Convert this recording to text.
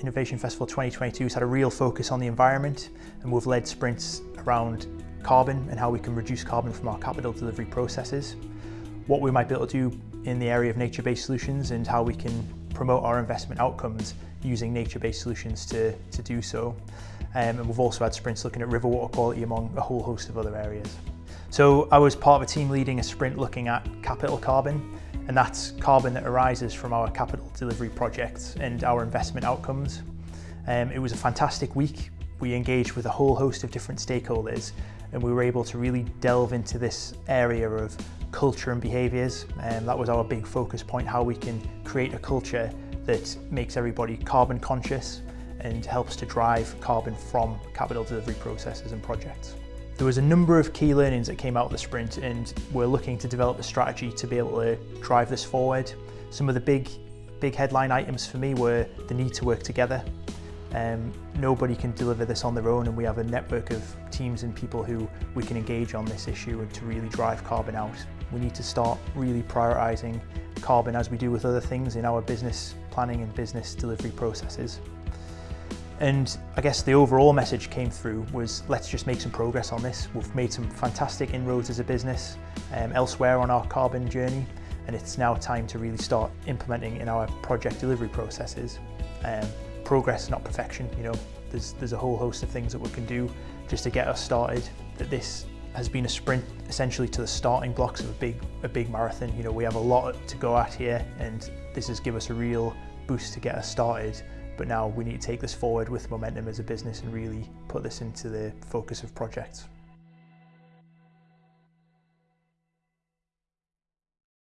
Innovation Festival 2022 has had a real focus on the environment and we've led sprints around carbon and how we can reduce carbon from our capital delivery processes, what we might be able to do in the area of nature-based solutions and how we can promote our investment outcomes using nature-based solutions to, to do so. Um, and we've also had sprints looking at river water quality among a whole host of other areas. So I was part of a team leading a sprint looking at capital carbon and that's carbon that arises from our capital delivery projects and our investment outcomes. Um, it was a fantastic week. We engaged with a whole host of different stakeholders and we were able to really delve into this area of culture and behaviours and um, that was our big focus point, how we can create a culture that makes everybody carbon conscious and helps to drive carbon from capital delivery processes and projects. There was a number of key learnings that came out of the sprint and we're looking to develop a strategy to be able to drive this forward. Some of the big, big headline items for me were the need to work together. Um, nobody can deliver this on their own and we have a network of teams and people who we can engage on this issue and to really drive carbon out. We need to start really prioritising carbon as we do with other things in our business planning and business delivery processes. And I guess the overall message came through was let's just make some progress on this. We've made some fantastic inroads as a business um, elsewhere on our carbon journey and it's now time to really start implementing in our project delivery processes. Um, progress, not perfection, you know, there's, there's a whole host of things that we can do just to get us started. That this has been a sprint essentially to the starting blocks of a big, a big marathon. You know, we have a lot to go at here and this has given us a real boost to get us started but now we need to take this forward with momentum as a business and really put this into the focus of projects.